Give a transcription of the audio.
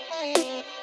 Bye.